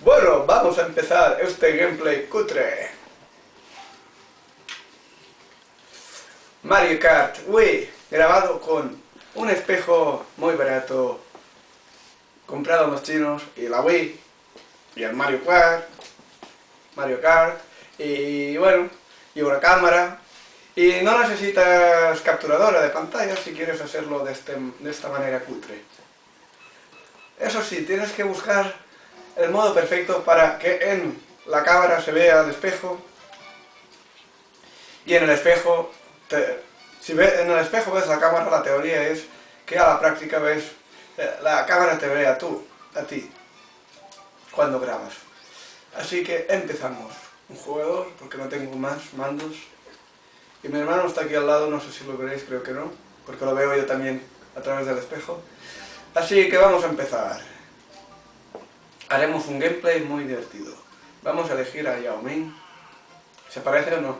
Bueno, vamos a empezar este gameplay cutre. Mario Kart Wii, grabado con un espejo muy barato, comprado en los chinos, y la Wii, y el Mario Kart, Mario Kart, y bueno, y una cámara, y no necesitas capturadora de pantalla si quieres hacerlo de, este, de esta manera cutre. Eso sí, tienes que buscar el modo perfecto para que en la cámara se vea el espejo y en el espejo, si en el espejo ves la cámara, la teoría es que a la práctica ves, eh, la cámara te ve a tú, a ti, cuando grabas. Así que empezamos. Un jugador, porque no tengo más mandos. Y mi hermano está aquí al lado, no sé si lo veréis, creo que no, porque lo veo yo también a través del espejo. Así que vamos a empezar. Haremos un gameplay muy divertido. Vamos a elegir a Yao Ming. ¿Se parece o no?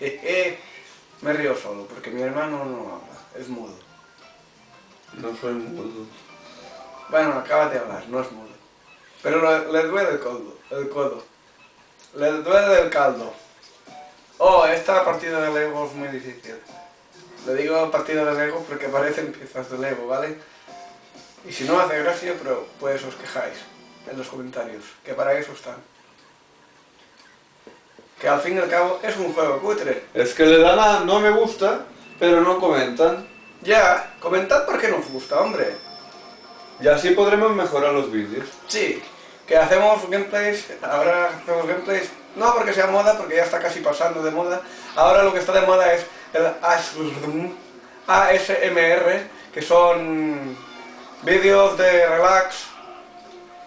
Me río solo, porque mi hermano no habla, es mudo. No soy mudo. Bueno, acaba de hablar, no es mudo. Pero le, duele el codo, el codo. Le duele el caldo. Oh, esta partida de Lego es muy difícil. Le digo partida de Lego porque parecen piezas de Lego, ¿vale? Y si no hace gracia, pero pues os quejáis en los comentarios, que para eso están. Que al fin y al cabo es un juego cutre. Es que le dan a no me gusta, pero no comentan. Ya, comentad porque nos gusta, hombre. Y así podremos mejorar los vídeos. Sí, que hacemos gameplays, ahora hacemos gameplays, no porque sea moda, porque ya está casi pasando de moda. Ahora lo que está de moda es el ASMR, que son vídeos de relax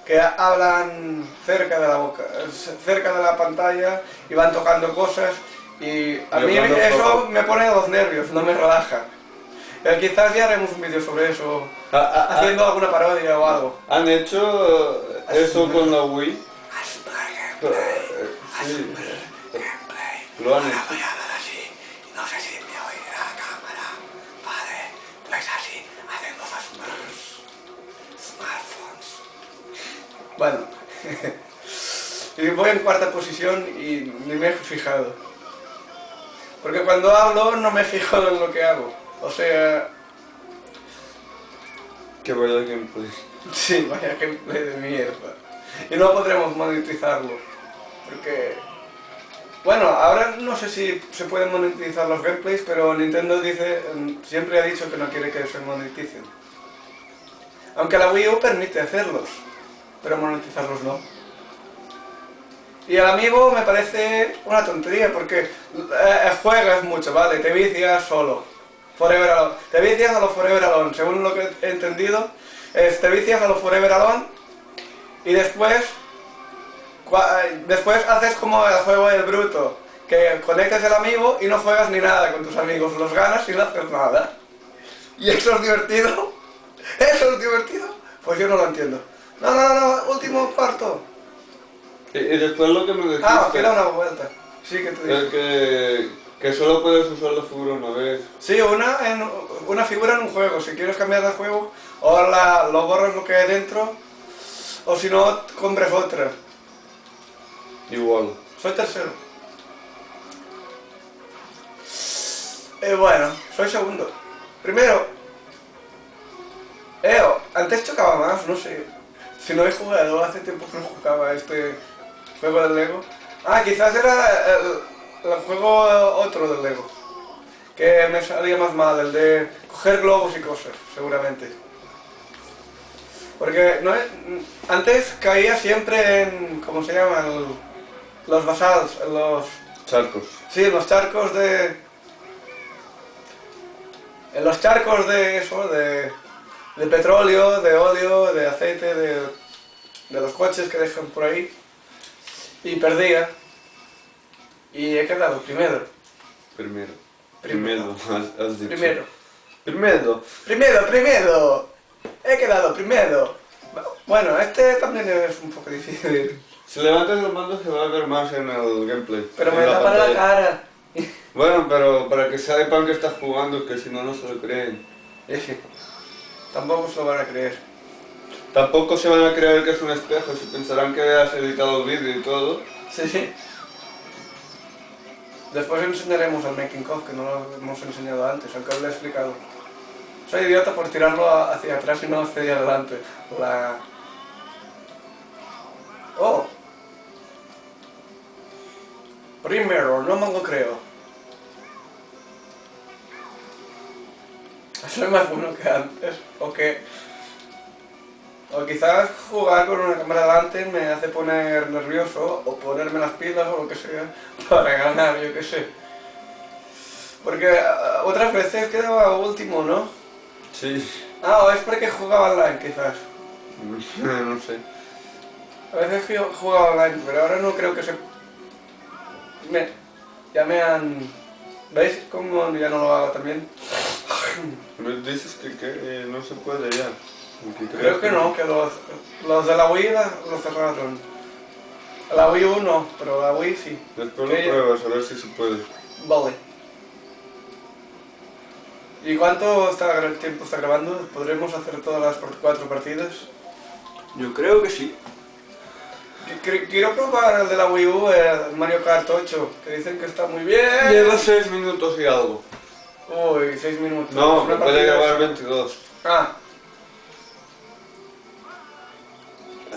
que hablan cerca de la boca, cerca de la pantalla y van tocando cosas y a mí eso me pone los nervios, no me relaja. Eh, quizás ya haremos un vídeo sobre eso, ah, ah, ah. haciendo alguna parodia o algo. ¿Han hecho eso con la Wii? Sí. Lo han hecho. no sé si me oye la cámara, vale, pues así, hacemos smartphones. Bueno, y voy en cuarta posición y ni me he fijado. Porque cuando hablo no me fijo en lo que hago. O sea... Que vaya gameplay. Sí, vaya gameplay de mierda. Y no podremos monetizarlo. Porque... Bueno, ahora no sé si se pueden monetizar los gameplays, pero Nintendo dice, siempre ha dicho que no quiere que se moneticen. Aunque la Wii U permite hacerlos, pero monetizarlos no. Y el amigo me parece una tontería, porque eh, juegas mucho, ¿vale? Te vicias solo. Forever Alone. Te vicias a los Forever Alone, según lo que he entendido, te vicias a los Forever Alone y después después haces como el juego del bruto, que conectas el amigo y no juegas ni nada con tus amigos, los ganas y no haces nada. ¿Y eso es divertido? ¿Eso es divertido? Pues yo no lo entiendo. No, no, no, último cuarto. Y, después lo que me decís... Ah, queda una vuelta. Sí, que te digo. Que, que solo puedes usar la figura una vez. Sí, una, en, una figura en un juego. Si quieres cambiar de juego, o la, lo borras lo que hay dentro, o si no, compras otra. Igual. Soy tercero. Eh, bueno, soy segundo. Primero. Eo, antes chocaba más, no sé. Si no he jugado, hace tiempo que no jugaba este juego del Lego. Ah, quizás era el, el juego otro del Lego. Que me salía más mal, el de coger globos y cosas, seguramente. Porque no, antes caía siempre en, ¿cómo se llama? los basados, los... Charcos. Sí, en los charcos de... En los charcos de eso, de, de petróleo, de óleo, de aceite, de, de los coches que dejan por ahí. Y perdía. Y he quedado primero. Primero. Primero, has, dicho. Primero. Primero. Primero, primero. He quedado primero. Bueno, este también es un poco difícil. Si levantas el mando se va a ver más en el gameplay. Pero me da para la cara. Bueno, pero para que sepan que estás jugando, que si no, no se lo creen. Tampoco se lo van a creer. Tampoco se van a creer que es un espejo, se pensarán que has editado vídeo y todo. Sí, sí. Después enseñaremos al making of, que no lo hemos enseñado antes, aunque os lo he explicado. Soy idiota por tirarlo hacia atrás y no hacia adelante. La... Oh. Primero, no me lo creo. Soy más bueno que antes. O. O quizás jugar con una cámara delante me hace poner nervioso o ponerme las pilas o lo que sea para ganar, yo qué sé. Porque ah, otras veces quedaba último, ¿no? Sí. Ah, o es porque jugaba online quizás. no sé. A veces yo jugaba online, pero ahora no creo que se... Me... Ya me han... ¿Veis cómo ya no lo hago también? Dices que, que eh, no se puede ya. Creo que no, que los, los de la Wii la- lo cerraron. La Wii U no, pero la Wii sí. Después lo pruebas a ver si se puede. Vale. ¿Y cuánto está, tiempo está grabando? ¿Podremos hacer todas las cuatro partidas? Yo creo que sí. Qu- qu- Quiero probar el de la Wii U, el Mario Kart 8, que dicen que está muy bien. Lleva 6 minutos y algo. Uy, 6 minutos. No, me puede grabar de- 22. Ah,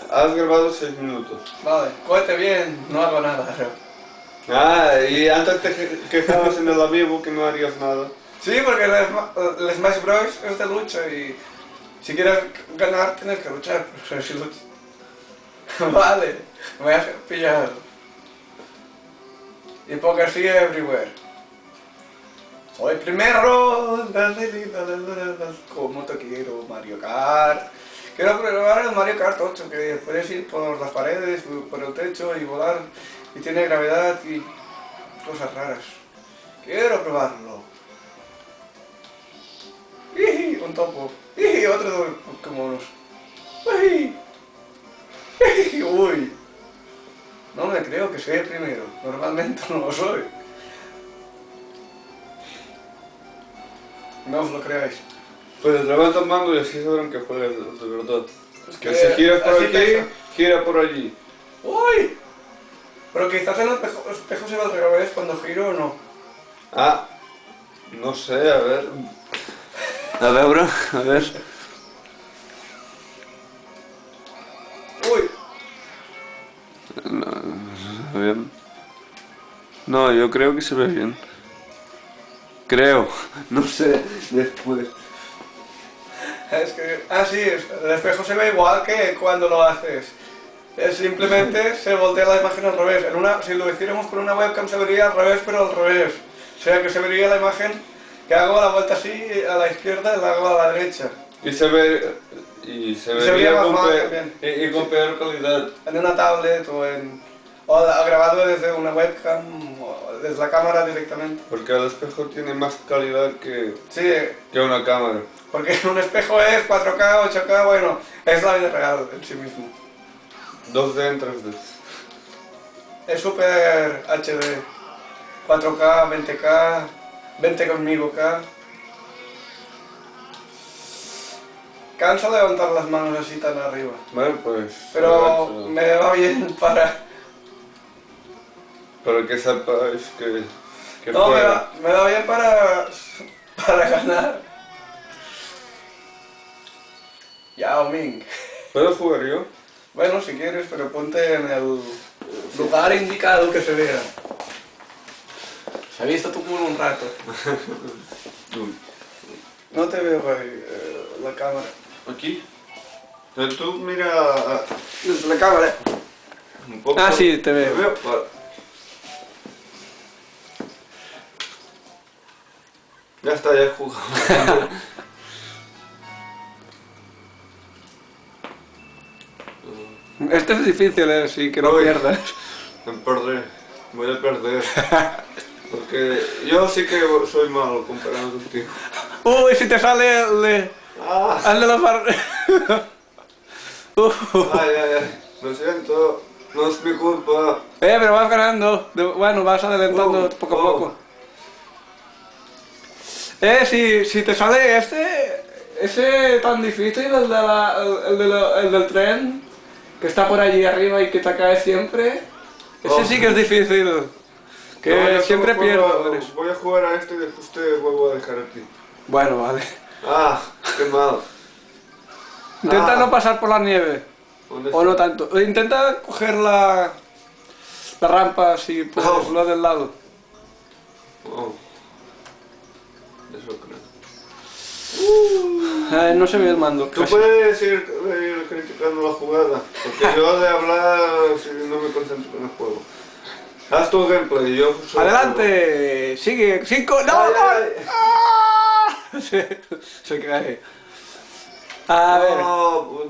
Has grabado 6 minutos. vale. Cohete bien, no hago nada. Ah, y antes te que- quejabas en el amigo que no harías nada. Sí, porque el, Sma- el Smash Bros. es de lucha y si quieres ganar tienes que luchar. pero si luch- vale, me has pillado. Hipocresía everywhere. Soy primero. Como te quiero, Mario Kart. Quiero probar el Mario Kart 8, que puedes ir por las paredes, por el techo y volar. Y tiene gravedad y cosas raras. Quiero probarlo. Un topo. Otro de Pokémon. ¡Uy! ¡Uy! No me creo que sea el primero. Normalmente no lo soy. No os lo creáis. Pues levanta el mando y así sabrán que juegas de verdad. Es Que si giras por aquí, pesa. gira por allí. ¡Uy! Pero quizás en el espejo, espejo se va al revés cuando giro o no. Ah, no sé, a ver. A ver, bro, a ver. ¡Uy! No, bien. No, yo creo que se ve bien. Creo, no sé, después. Es que, ah, sí, el espejo se ve igual que cuando lo haces. Es simplemente se voltea la imagen al revés. En una, si lo hiciéramos con una webcam se vería al revés, pero al revés. O sea que se vería la imagen que hago la vuelta así a la izquierda y la hago a la derecha. Y se ve. Y se, se vería vería más con, mal pe- también. y, y con peor calidad. En una tablet o en... O grabado desde una webcam o desde la cámara directamente. Porque el espejo tiene más calidad que, Sí, que una cámara. porque un espejo es 4K, 8K, bueno, es la vida real en sí mismo. 2D en 3D. Es super HD. 4K, 20K, 20 conmigo K. Cansa levantar las manos así tan arriba. Bueno, pues. Pero me va bien para... Para que sepáis que. que No, me va, me va bien para... Para ganar. Yao Ming. ¿Puedo jugar yo? Bueno, si quieres, pero ponte en el lugar indicado que se vea. Se ha visto tu culo un rato. No te veo ahí, eh, la cámara. ¿Aquí? Entonces tú mira. Desde la cámara. Un poco. Ah, sí, te veo. ¿Me veo? Ya está, ya he jugado. Este es difícil, eh, sí, que no Uy. pierdas. Me perder. Voy a perder. Porque yo sí que soy malo comparado contigo. Uy, si te sale el de... Ah, el de los bar... Uh, ay, ay, ay. Lo siento. No es mi culpa. eh, pero vas ganando. Bueno, vas adelantando Oh, poco a oh. poco. Eh, si, si te sale este... ese tan difícil, el, de la- el, el de la- el del tren, que está por allí arriba y que te cae siempre, ese Oh. sí que es difícil. Que No, siempre pierdo. Voy a jugar a este y después te vuelvo a dejar aquí. Bueno, vale. Ah, qué mal. Intenta Ah. no pasar por la nieve. ¿Dónde O no tanto. Intenta coger la, la rampa si puedes, Oh. lo del lado. Oh. Eh, no se ve el mando. Tú casi. puedes ir, ir criticando la jugada, porque yo de hablar si no me concentro en el juego. Haz tu gameplay, yo Adelante, sigue, cinco, no, Ay, no. ay, ay. ¡Ah! Se, se cae. A juego. ver, No, pues,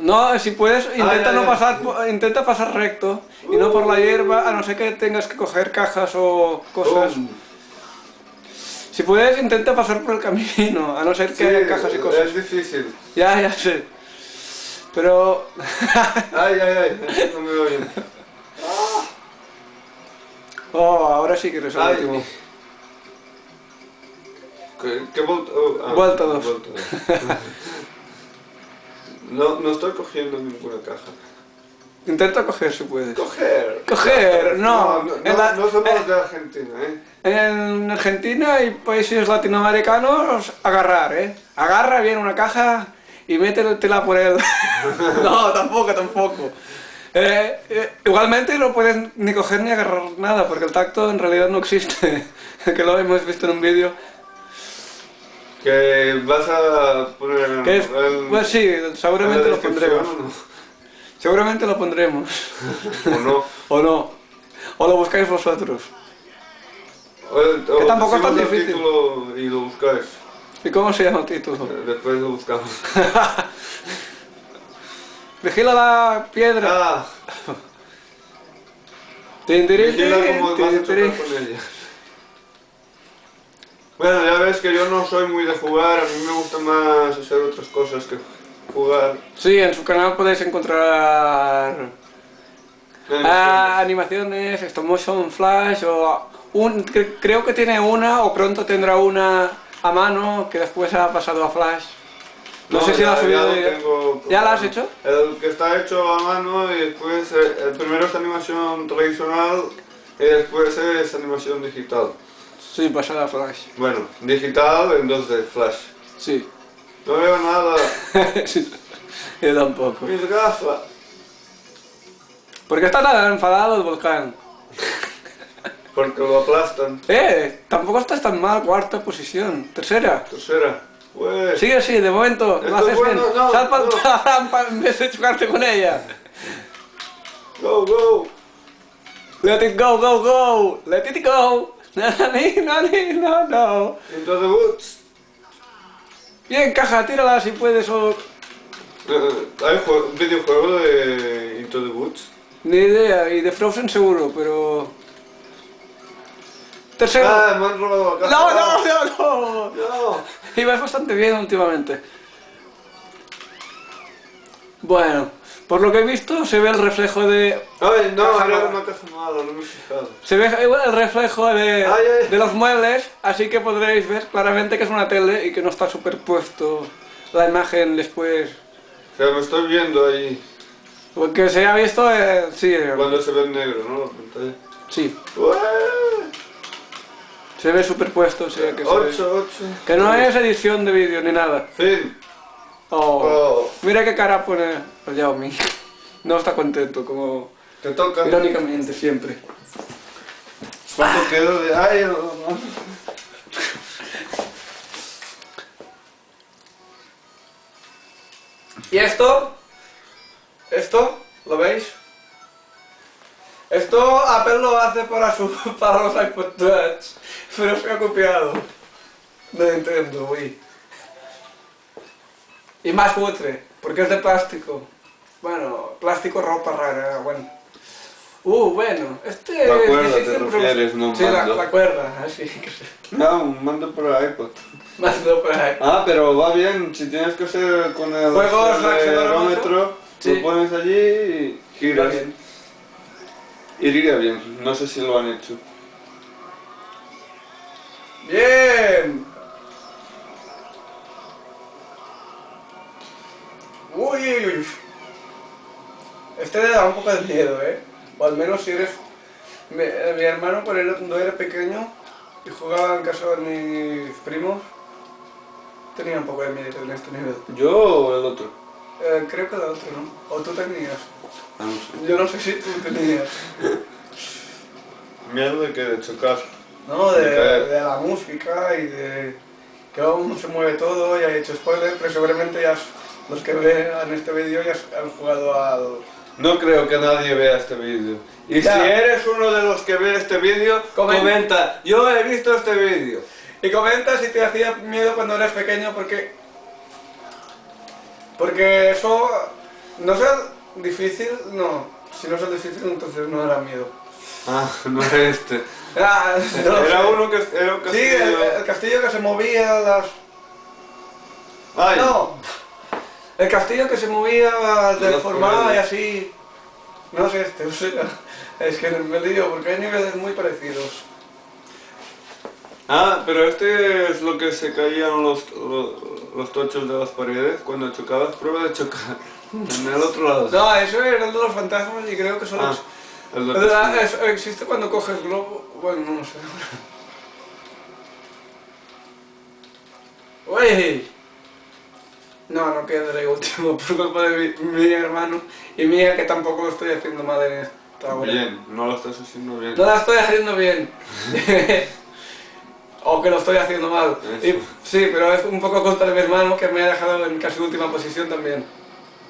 no, si puedes, intenta ay, no ay. pasar, intenta pasar recto y no por la hierba, a no ser que tengas que coger cajas o cosas. Si puedes, intenta pasar por el camino, a no ser que Sí, haya cajas y cosas. es difícil. Ya, ya sé. Pero... Ay, ay, ay, no me oyen. oh, ahora sí que eres el último. ¿Qué, qué vuelta? oh, ah, Vuelta dos. No, no estoy cogiendo ninguna caja. Intenta coger si puedes. Coger. Coger, no. No, no, En la- no somos eh, de Argentina, ¿eh? En Argentina y países latinoamericanos, agarrar, ¿eh? Agarra bien una caja y métetela por él. no, tampoco, tampoco. Eh, eh, igualmente no puedes ni coger ni agarrar nada, porque el tacto en realidad no existe. que lo hemos visto en un vídeo. Que vas a poner es, el- pues sí, en seguramente lo pondremos. Seguramente lo pondremos. ¿O no? o no. O lo buscáis vosotros. O, el- o Que tampoco es tan difícil. título y lo buscáis. ¿Y cómo se llama el título? Eh, Después lo buscamos. Vigila la piedra. Ah, Tin, tirin, vigila vas a chocar con ella. Bueno, ya ves que yo no soy muy de jugar, a mí me gusta más hacer otras cosas que jugar. Sí, en su canal podéis encontrar ah, animaciones, stop motion, flash o un, cre- creo que tiene una o pronto tendrá una a mano que después ha pasado a flash. No, sé si la has subido. tengo ¿Ya la has hecho? El que está hecho a mano y después, eh, el primero es animación tradicional y después es animación digital. Sí, pasada a flash. Bueno, digital en 2D, flash. Sí. No veo nada. Yo tampoco. Mis gafas. ¿Por qué está tan enfadado el volcán? Porque lo aplastan. Eh, tampoco estás tan mal, cuarta posición. Tercera. Tercera. Pues. Sigue así, de momento, Esto haces es bueno, bien. no, Sal para no. la rampa en vez de chocarte con ella. Go, go. Let it go, go, go. Let it go. Nani, nani, no, no. Into the woods. Bien, caja, tírala si puedes o... Eh, hay jue- videojuego de Into the Woods. Ni idea, y de Frozen seguro, pero... Tercero. Ah, me han robado la no, no, no, no. No. Ibas bastante bien últimamente. Bueno, por lo que he visto se ve el reflejo de... Ay, no, mala. una caja mala, no me he fijado. Se ve el reflejo de, Ay, ay. de los muebles, así que podréis ver claramente que es una tele y que no está superpuesto la imagen después. O sea, me estoy viendo ahí Porque se ha visto, eh, sí, eh, cuando se ve en negro, ¿no? La pantalla. sí, Ué, se ve superpuesto, o sea que se ve. Ocho, ocho. Que no es edición de vídeo ni nada. Fin. Oh, Oh. Mira qué cara pone Yao Ming. No está contento, como Te toca. irónicamente siempre. ¿Cuánto quedó de.? Ay, no, no. ¿Y esto? ¿Esto? ¿Lo veis? Esto Apple lo hace para, su, para los iPod Touch, pero se ha copiado de Nintendo Wii. Y más cutre, porque es de plástico. Bueno, plástico, ropa rara, bueno. Uh, bueno, este... La cuerda te refieres, no un sí, la, cuerda, ah, así. que... No, un mando para iPod. Pues. Mando para iPod. Ah, pero va bien, si tienes que hacer con el Juegos, acelerómetro, sí. lo pones allí y giras. Bien. Iría bien, no sé si lo han hecho. ¡Bien! Uy, uy, uy. Este le da un poco de miedo, ¿eh? O al menos si eres... Mi, mi hermano cuando era pequeño y jugaba en casa de mis primos, tenía un poco de miedo en este nivel. ¿Yo o el otro? Eh, creo que el otro, ¿no? O tú tenías. Ah, no sé. Yo no sé si tú tenías. Miedo de que de chocar. No, de, De caer. de la música y de que aún se mueve todo, ya he hecho spoilers, pero seguramente ya los que vean este vídeo ya han jugado al... No creo que nadie vea este vídeo. Y Ya. si eres uno de los que ve este vídeo, Comen- comenta, yo he visto este vídeo. Y comenta si te hacía miedo cuando eras pequeño, porque... Porque eso... No es difícil, no. Si no es difícil, entonces no era miedo. Ah, no era este. Ah, no era sé. uno que era un Sí, el, castillo. el castillo que se movía, las... Ay, No, el castillo que se movía, Los deformaba y así... No sé este, o sea, es que me lío porque hay niveles muy parecidos. Ah, pero este es lo que se caían los, los, los tochos de las paredes cuando chocabas. Prueba de chocar. En el otro lado. No, eso era el de los fantasmas y creo que solo... Ah, de El de la- castillo. es- existe cuando coges globo... Bueno, no lo sé. ¡Uy! No, no quedaré último por culpa de mi, mi hermano y mía que tampoco lo estoy haciendo mal en esta hora. Bien, no lo estás haciendo bien. No la estoy haciendo bien. o que lo estoy haciendo mal. Y- sí, pero es un poco culpa de mi hermano que me ha dejado en casi última posición también.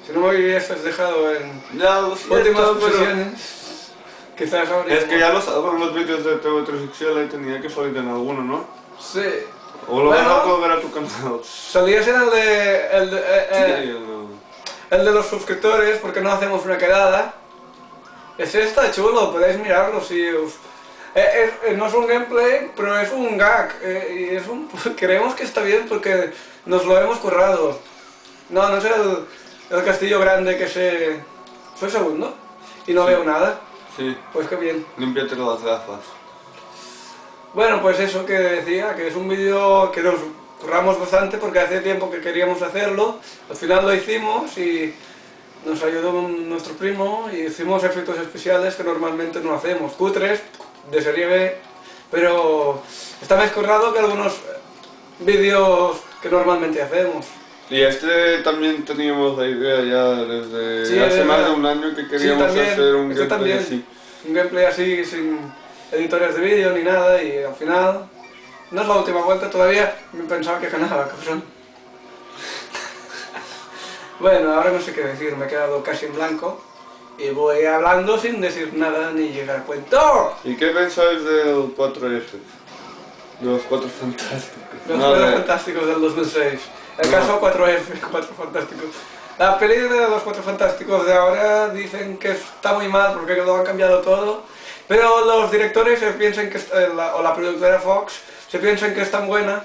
Si no me hubieses dejado en Ya lo siento, últimas pero- posiciones, quizás habría... Es que ya lo salvan los vídeos de TV3 XL y tenía que salir en alguno, ¿no? Sí. O lo Bueno. van a a tu canal. Salías en el de... El de, eh, eh, el de los suscriptores, porque no hacemos una quedada. Ese está chulo, podéis mirarlo si os... eh, eh, no es un gameplay, pero es un gag. eh, y es un... creemos que está bien porque nos lo hemos currado. No, no es el, el castillo grande que se... Soy segundo y no Sí. veo nada. Sí, Pues qué bien. límpiate las gafas. Bueno, pues eso que decía, que es un vídeo que nos curramos bastante porque hace tiempo que queríamos hacerlo, al final lo hicimos y nos ayudó nuestro primo y hicimos efectos especiales que normalmente no hacemos, cutres, de serie B, pero está más currado que algunos vídeos que normalmente hacemos. Y este también teníamos la idea ya desde Sí, hace más de un año que Sí, queríamos también, hacer un este gameplay también. así. Un gameplay así, sin editores de vídeo ni nada y al final... No es la última vuelta todavía, me pensaba que ganaba, cabrón. Bueno, ahora no sé qué decir, me he quedado casi en blanco y voy hablando sin decir nada ni llegar a cuento. ¿Y qué pensáis del 4F? De los 4 fantásticos. Los No, Cuatro de- Fantásticos del 2006. El No. caso 4F, Cuatro Fantásticos. La peli de los Cuatro Fantásticos de ahora dicen que está muy mal porque lo han cambiado todo. Pero los directores se piensan que, eh, la- o la productora Fox se piensan que es tan buena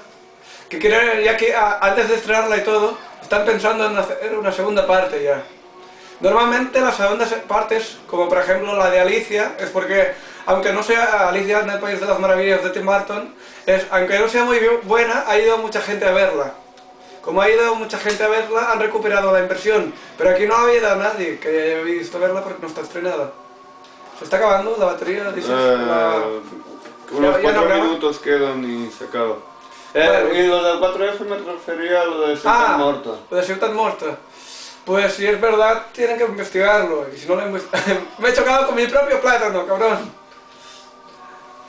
que quieren, ya que a- antes de estrenarla y todo, están pensando en hacer una segunda parte ya. Normalmente las segundas partes, como por ejemplo la de Alicia, es porque, aunque no sea Alicia en el País de las Maravillas de Tim Burton, es, aunque no sea muy bu- buena, ha ido mucha gente a verla. Como ha ido mucha gente a verla, han recuperado la inversión. Pero aquí no ha habido nadie que haya visto verla porque no está estrenada. Se está acabando la batería, dices. Eh, la- unos Ya- ya no 4 graba. minutos quedan y se acaba. Eh, Bueno. y lo del 4F me refería a lo de Santa Ah, Morta. lo de Ciutat Morta. Pues si es verdad, tienen que investigarlo. Y si no lo Me he chocado con mi propio plátano, cabrón.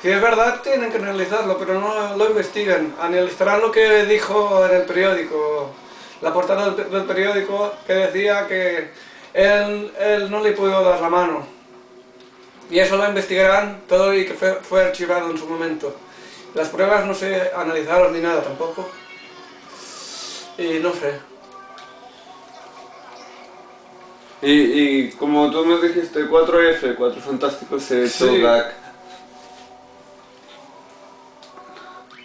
Si es verdad, tienen que analizarlo, pero no lo investigan. Analizarán lo que dijo en el periódico. La portada del, del periódico que decía que él, él no le pudo dar la mano. Y eso lo investigarán todo y que fue, fue archivado en su momento. Las pruebas no se analizaron ni nada tampoco. Y no sé. Y, y como tú me dijiste, 4F, 4 fantásticos, se Sí.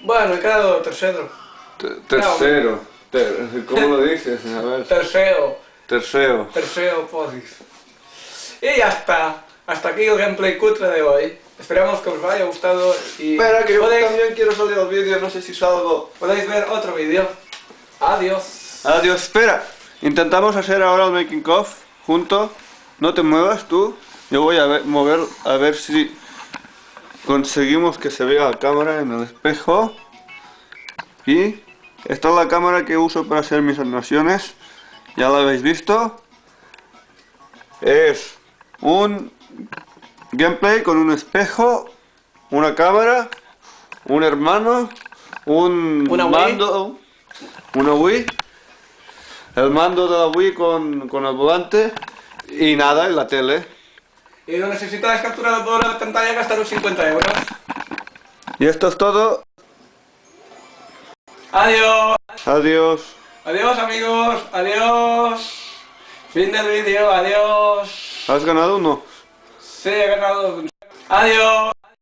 Bueno, he quedado tercero. Te- Tercero. Ter- ¿Cómo lo dices? A ver. Tercero. Tercero. Tercero podis. Y ya está. Hasta aquí el gameplay cutre de hoy. Esperamos que os haya gustado y Espera, que yo podéis, también quiero salir al vídeo, no sé si salgo. podéis ver otro vídeo. Adiós. Adiós, espera. Intentamos hacer ahora el making of junto. No te muevas tú. Yo voy a ver- mover a ver si conseguimos que se vea la cámara en el espejo. Y esta es la cámara que uso para hacer mis animaciones. Ya la habéis visto. Es un gameplay con un espejo, una cámara, un hermano, un Una Wii. mando, una Wii, el mando de la Wii con, con el volante y nada en la tele. Y no necesitas capturadora de pantalla gastaros 50 euros. Y esto es todo. Adiós. Adiós. Adiós amigos. Adiós. Fin del vídeo. Adiós. ¿Has ganado o Sí, he ganado. Adiós.